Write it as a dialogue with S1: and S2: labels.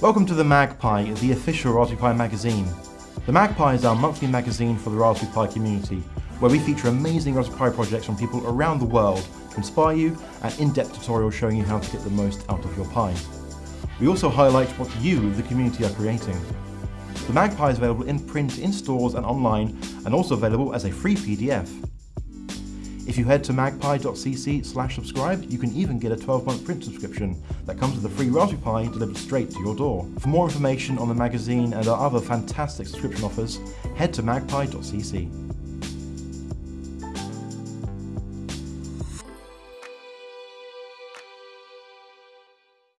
S1: Welcome to the MagPi, the official Raspberry Pi magazine. The MagPi is our monthly magazine for the Raspberry Pi community, where we feature amazing Raspberry Pi projects from people around the world to inspire you and in-depth tutorials showing you how to get the most out of your Pi. We also highlight what you, the community, are creating. The MagPi is available in print in stores and online, and also available as a free PDF. If you head to magpi.cc slash subscribe, you can even get a 12-month print subscription that comes with a free Raspberry Pi delivered straight to your door. For more information on the magazine and our other fantastic subscription offers, head to magpi.cc.